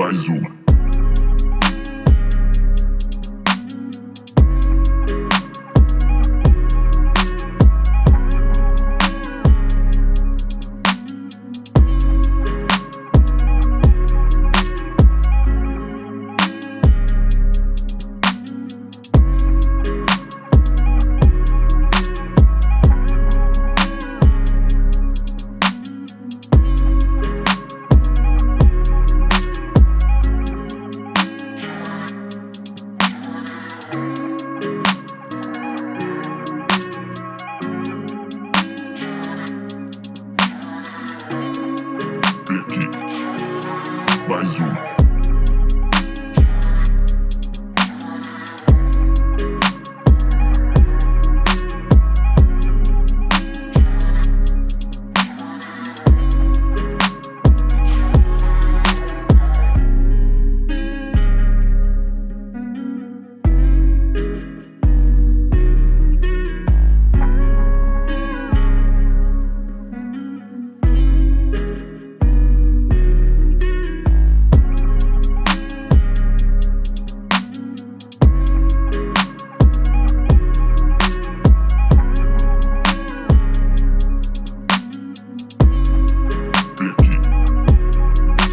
Бальзума. Bye, Zoom.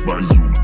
by you.